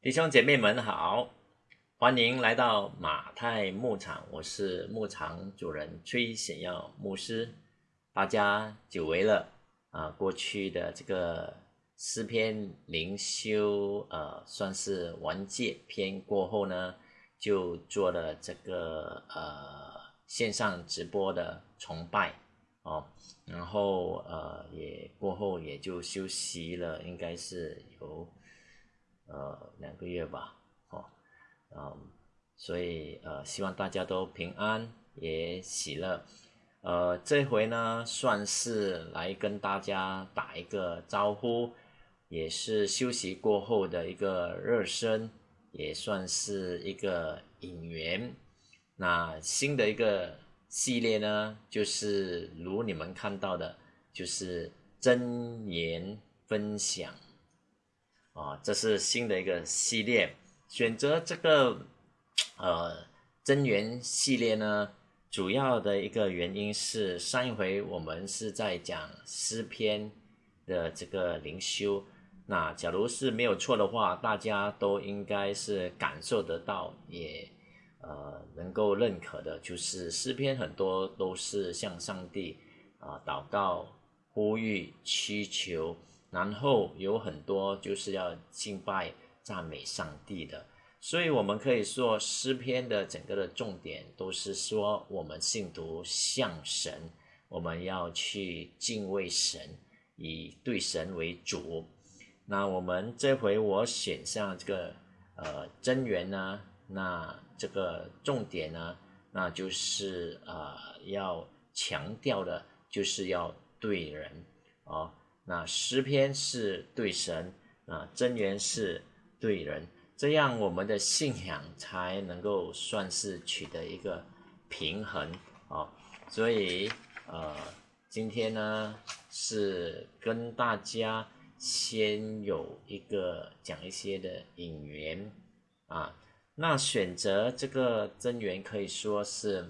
弟兄姐妹们好，欢迎来到马太牧场，我是牧场主人崔显耀牧师。大家久违了啊！过去的这个诗篇灵修，呃，算是完结篇过后呢，就做了这个呃线上直播的崇拜哦，然后呃也过后也就休息了，应该是有。呃，两个月吧，哦，嗯，所以呃，希望大家都平安也喜乐。呃，这回呢，算是来跟大家打一个招呼，也是休息过后的一个热身，也算是一个引援。那新的一个系列呢，就是如你们看到的，就是真言分享。啊，这是新的一个系列，选择这个呃真源系列呢，主要的一个原因是上一回我们是在讲诗篇的这个灵修，那假如是没有错的话，大家都应该是感受得到，也呃能够认可的，就是诗篇很多都是向上帝啊祷告、呼吁、祈求。然后有很多就是要敬拜、赞美上帝的，所以我们可以说诗篇的整个的重点都是说我们信徒向神，我们要去敬畏神，以对神为主。那我们这回我选上这个呃真源呢，那这个重点呢，那就是呃要强调的就是要对人啊。那诗篇是对神啊，真言是对人，这样我们的信仰才能够算是取得一个平衡啊。所以呃，今天呢是跟大家先有一个讲一些的引言啊。那选择这个真源可以说是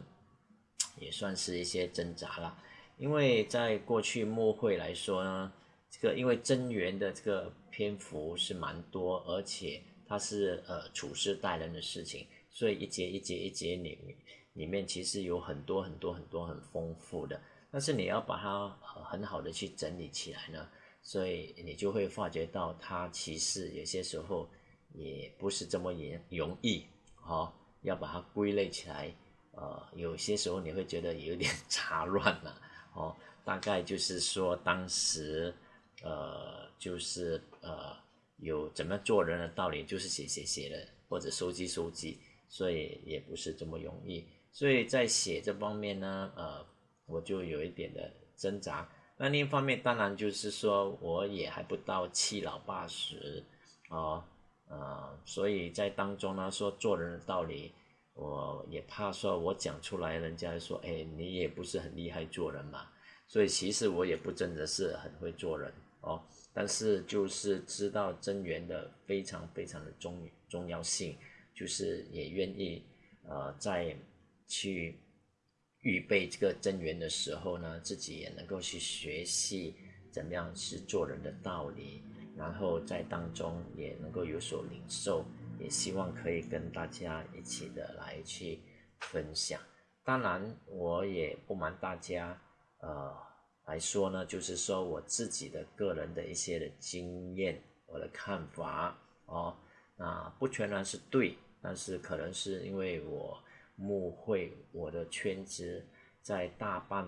也算是一些挣扎了，因为在过去末会来说呢。这个因为真源的这个篇幅是蛮多，而且它是呃处事待人的事情，所以一节一节一节里里面其实有很多很多很多很丰富的，但是你要把它很好的去整理起来呢，所以你就会发觉到它其实有些时候也不是这么严容易哦，要把它归类起来，呃，有些时候你会觉得有点 杂乱了哦，大概就是说当时。呃，就是呃，有怎么做人的道理，就是写写写的，或者收集收集，所以也不是这么容易。所以在写这方面呢，呃，我就有一点的挣扎。那另一方面，当然就是说，我也还不到七老八十啊，呃，所以在当中呢，说做人的道理，我也怕说我讲出来，人家说，哎，你也不是很厉害做人嘛。所以其实我也不真的是很会做人。哦，但是就是知道增援的非常非常的重重要性，就是也愿意呃在去预备这个增援的时候呢，自己也能够去学习怎么样是做人的道理，然后在当中也能够有所领受，也希望可以跟大家一起的来去分享。当然，我也不瞒大家，呃。来说呢，就是说我自己的个人的一些的经验，我的看法哦，那不全然是对，但是可能是因为我慕会我的圈子在大半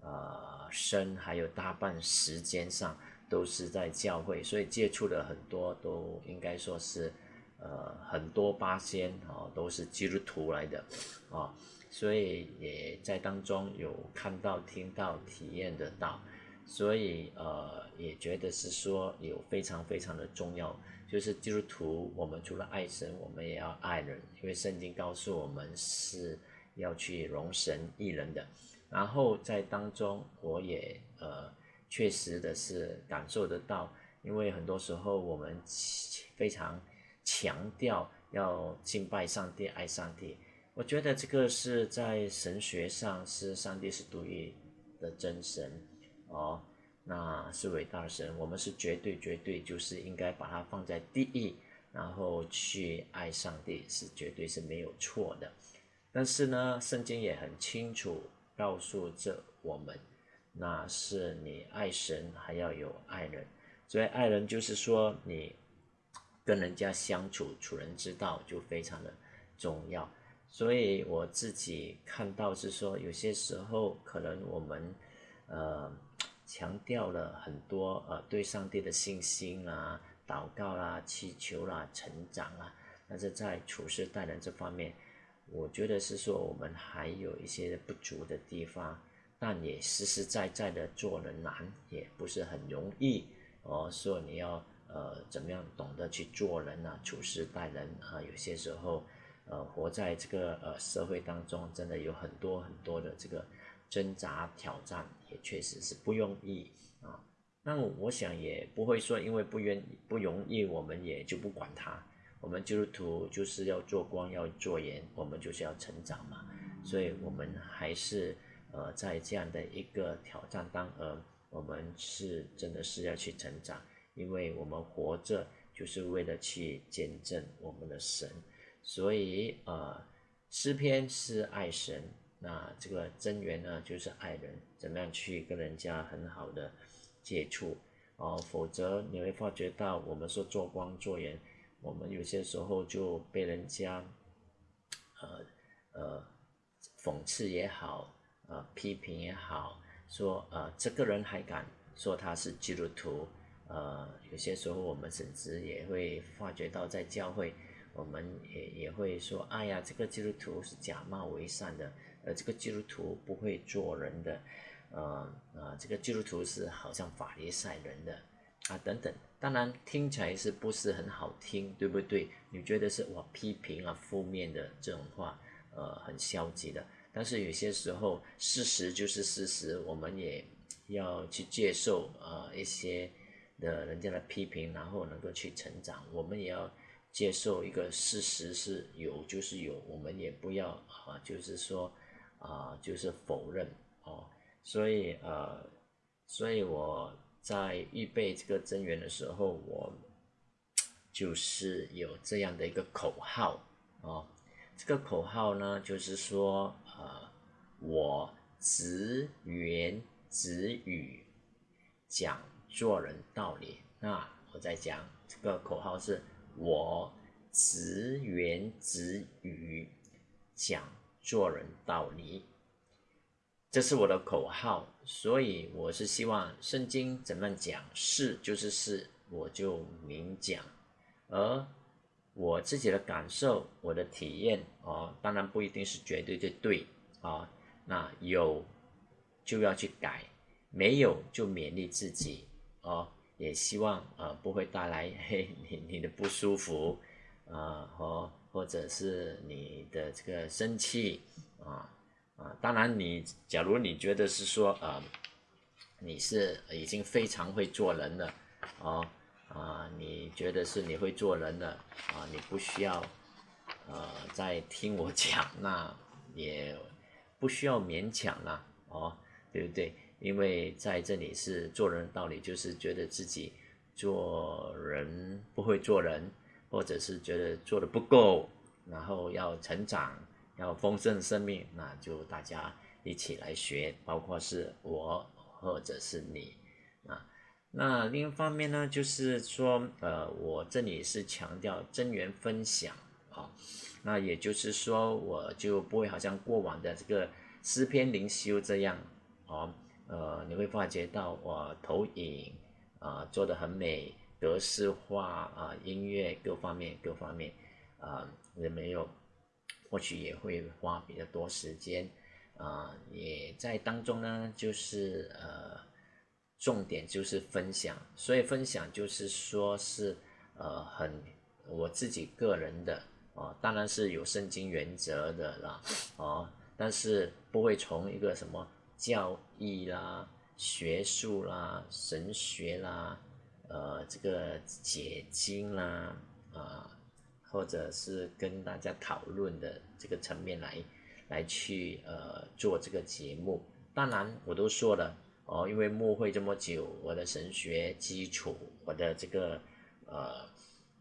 呃生还有大半时间上都是在教会，所以接触的很多都应该说是呃很多八仙哦都是基督徒来的啊。所以也在当中有看到、听到、体验得到，所以呃也觉得是说有非常非常的重要，就是基督徒我们除了爱神，我们也要爱人，因为圣经告诉我们是要去容神益人的。然后在当中我也呃确实的是感受得到，因为很多时候我们非常强调要敬拜上帝、爱上帝。我觉得这个是在神学上是上帝是独一的真神哦，那是伟大神，我们是绝对绝对就是应该把它放在第一，然后去爱上帝是绝对是没有错的。但是呢，圣经也很清楚告诉着我们，那是你爱神还要有爱人。所以爱人就是说你跟人家相处处人之道就非常的重要。所以我自己看到是说，有些时候可能我们呃强调了很多呃对上帝的信心啦、祷告啦、祈求啦、成长啊，但是在处事待人这方面，我觉得是说我们还有一些不足的地方，但也实实在在的做人难，也不是很容易哦。说你要呃怎么样懂得去做人啊，处事待人啊，有些时候。呃，活在这个呃社会当中，真的有很多很多的这个挣扎挑战，也确实是不容易啊。那我想也不会说，因为不愿不容易，我们也就不管它。我们基督徒就是要做光，要做盐，我们就是要成长嘛。所以，我们还是呃在这样的一个挑战当呃，我们是真的是要去成长，因为我们活着就是为了去见证我们的神。所以，呃，诗篇是爱神，那这个真源呢，就是爱人，怎么样去跟人家很好的接触哦？否则你会发觉到，我们说做光做人，我们有些时候就被人家，呃呃，讽刺也好，呃，批评也好，说呃，这个人还敢说他是基督徒，呃，有些时候我们甚至也会发觉到在教会。我们也也会说，哎呀，这个基督徒是假冒为善的，呃，这个基督徒不会做人的，呃啊，这个基督徒是好像法利赛人的，啊等等。当然听起来是不是很好听，对不对？你觉得是哇批评啊负面的这种话，呃，很消极的。但是有些时候事实就是事实，我们也要去接受呃一些的人家的批评，然后能够去成长。我们也要。接受一个事实是有就是有，我们也不要啊，就是说啊，就是否认哦。所以呃，所以我在预备这个增援的时候，我就是有这样的一个口号哦。这个口号呢，就是说呃，我直言直语讲做人道理。那我在讲这个口号是。我直言直语讲做人道理，这是我的口号，所以我是希望圣经怎么讲是就是是，我就明讲。而我自己的感受，我的体验哦，当然不一定是绝对的对啊。那有就要去改，没有就勉励自己哦。也希望呃不会带来 嘿你你的不舒服，啊和或者是你的这个生气啊啊，当然你假如你觉得是说呃你是已经非常会做人了，哦啊你觉得是你会做人了啊你不需要呃再听我讲，那也不需要勉强了哦，对不对？因为在这里是做人的道理，就是觉得自己做人不会做人，或者是觉得做的不够，然后要成长，要丰盛生命，那就大家一起来学，包括是我或者是你啊。那另一方面呢，就是说，呃，我这里是强调真源分享啊，那也就是说，我就不会好像过往的这个诗篇灵修这样啊。呃，你会发觉到哇，投影啊做的很美，格式化啊，音乐各方面各方面啊，也没有，或许也会花比较多时间啊，也在当中呢，就是呃，重点就是分享，所以分享就是说是呃很我自己个人的啊，当然是有圣经原则的啦，哦，但是不会从一个什么。教义啦、学术啦、神学啦，呃，这个解经啦，啊，或者是跟大家讨论的这个层面来，来去呃做这个节目。当然，我都说了哦，因为牧会这么久，我的神学基础，我的这个呃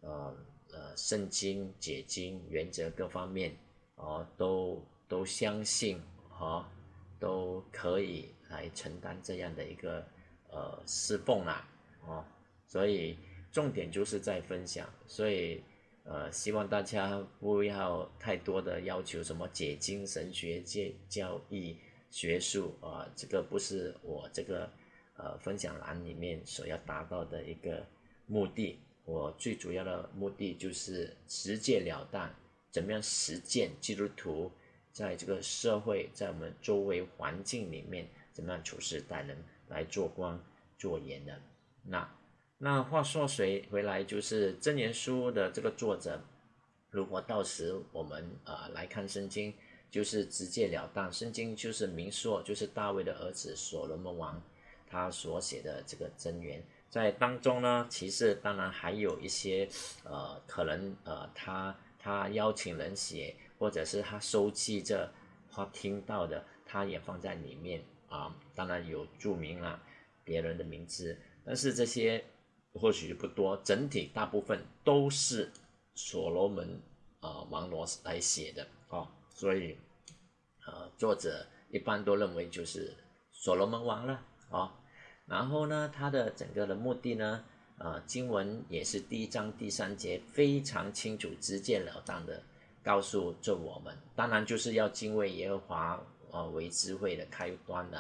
呃呃圣经解经原则各方面哦都都相信哦都可以来承担这样的一个呃侍奉啦哦，所以重点就是在分享，所以呃希望大家不要太多的要求什么解经神学界教义学术啊，这个不是我这个。呃，分享栏里面所要达到的一个目的，我最主要的目的就是直截了当，怎么样实践基督徒在这个社会，在我们周围环境里面怎么样处事待人，来做官做盐的。那那话说回回来，就是真言书的这个作者，如果到时我们啊来看圣经，就是直截了当，圣经就是明说，就是大卫的儿子所罗门王。他所写的这个真言，在当中呢，其实当然还有一些，呃，可能呃，他他邀请人写，或者是他收集着他听到的，他也放在里面啊。当然有注明了别人的名字，但是这些或许不多，整体大部分都是所罗门啊王罗来写的啊，所以呃，作者一般都认为就是所罗门王了啊。然后呢，他的整个的目的呢，呃，经文也是第一章第三节非常清楚、直截了当的告诉着我们，当然就是要敬畏耶和华，呃，为智慧的开端的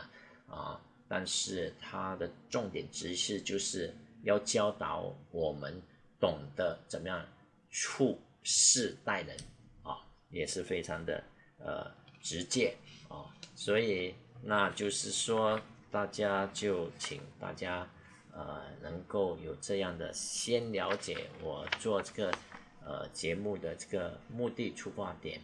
啊。但是它的重点指示就是要教导我们懂得怎么样处事待人啊，也是非常的呃直接啊。所以那就是说。大家就请大家，呃，能够有这样的先了解我做这个呃节目的这个目的出发点，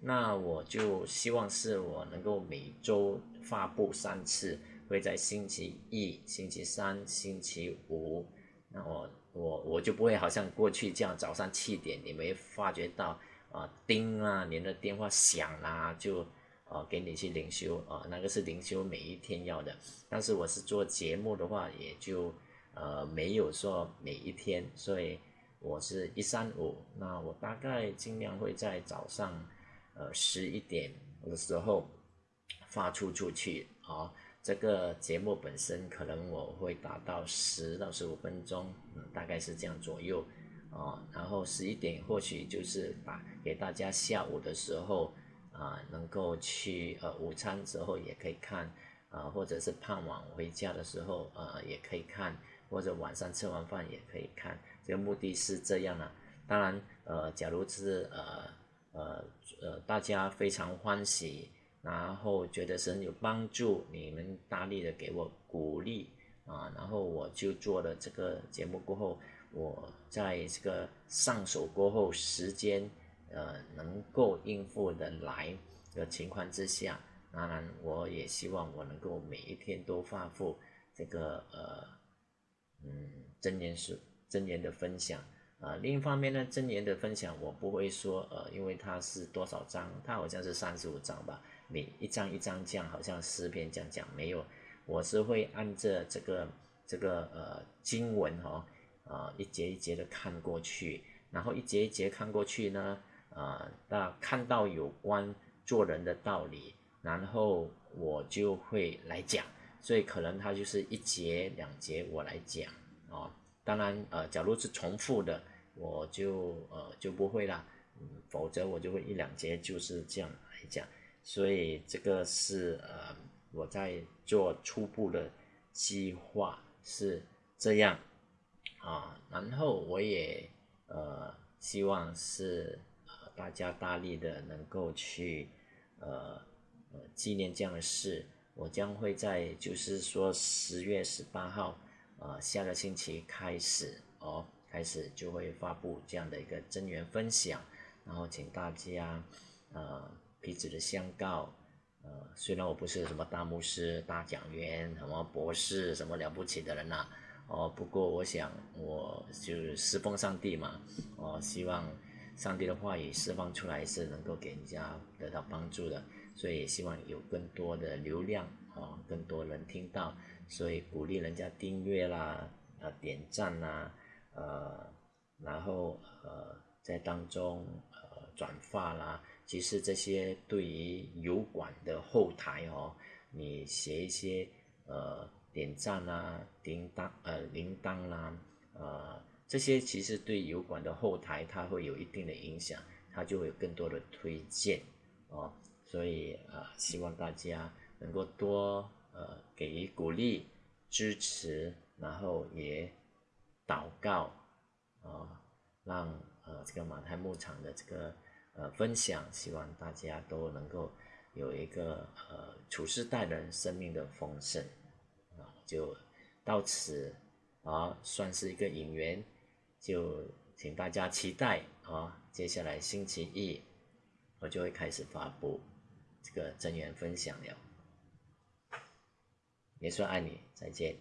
那我就希望是我能够每周发布三次，会在星期一、星期三、星期五，那我我我就不会好像过去这样早上七点你没发觉到啊叮啊，您的电话响啦就。啊，给你去灵修啊，那个是灵修每一天要的。但是我是做节目的话，也就呃没有说每一天，所以我是一三五。那我大概尽量会在早上呃十一点的时候发出出去啊。这个节目本身可能我会达到十到十五分钟，嗯，大概是这样左右啊。然后十一点或许就是把给大家下午的时候。啊，能够去呃午餐之后也可以看，啊，或者是傍晚回家的时候呃也可以看，或者晚上吃完饭也可以看。这个目的是这样的。当然，呃，假如是呃呃呃大家非常欢喜，然后觉得是有帮助，你们大力的给我鼓励啊，然后我就做了这个节目过后，我在这个上手过后时间。呃，能够应付的来的情况之下，当然我也希望我能够每一天都发布这个呃，嗯，真言书真言的分享啊。另一方面呢，真言的分享我不会说呃，因为它是多少章，它好像是三十五章吧，每一章一章讲，好像诗篇这样讲没有，我是会按着这个这个呃经文哈啊一节一节的看过去，然后一节一节看过去呢。啊，那看到有关做人的道理，然后我就会来讲，所以可能他就是一节两节我来讲啊。当然，呃，假如是重复的，我就呃就不会啦，嗯，否则我就会一两节就是这样来讲。所以这个是呃我在做初步的计划是这样啊，然后我也呃希望是呃。大家大力的能够去，呃呃纪念这样的事，我将会在就是说十月十八号，呃下个星期开始哦，开始就会发布这样的一个真源分享，然后请大家呃彼此的相告，呃虽然我不是什么大牧师、大讲员、什么博士、什么了不起的人呐，哦不过我想我就是侍奉上帝嘛，我希望。上帝的话语释放出来是能够给人家得到帮助的，所以也希望有更多的流量啊，更多人听到，所以鼓励人家订阅啦，呃，点赞啦，呃，然后呃，在当中呃转发啦，其实这些对于油管的后台哦，你写一些呃点赞啦、铃铛呃铃铛啦，呃这些其实对油管的后台它会有一定的影响，它就会有更多的推荐哦，所以啊希望大家能够多呃给予鼓励、支持，然后也祷告啊，让呃这个马太牧场的这个呃分享，希望大家都能够有一个呃处事待人生命的丰盛啊，就到此啊算是一个引言，就请大家期待啊，接下来星期一我就会开始发布这个真言分享了。也说爱你，再见。